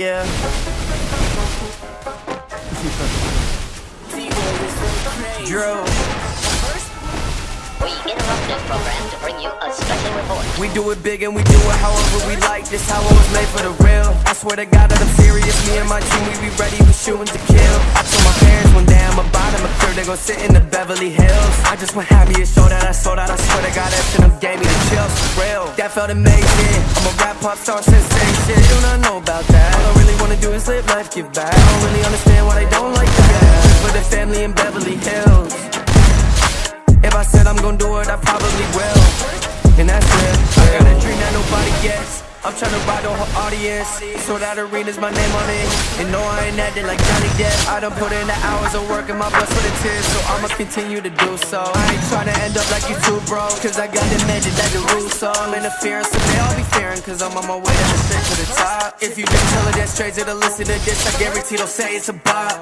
Yeah. Drew. We do it big and we do it however we like. This how it was made for the real. I swear to God that I'm serious. Me and my team, we be ready, we shooting to kill. I told my parents one day I'm a bottom of third, they gon' sit in the Beverly Hills. I just want happy to show that I sold out. I swear to God that shit gave me the chills. Real, that felt amazing. I'm a rap pop star sensation. You do not know about that. Really wanna life give back I don't really understand why they don't like that. For the family in Beverly Hills. If I said I'm gon' do it, I probably will. And that's real. I got a dream that nobody gets. I'm tryna ride the whole audience. So that arena's my name on it. And no, I ain't acting like Johnny Depp. I done put in the hours of work and my blood, sweat, and tears. So I'ma continue to do so. I ain't tryna end up like you too, bro. Cause I got the magic that the rules. So I'm interfering, so they all be fearing. Cause I'm on my way to the to the top. If you just tell her that straight to the listen to this, I guarantee they'll say it's a bop.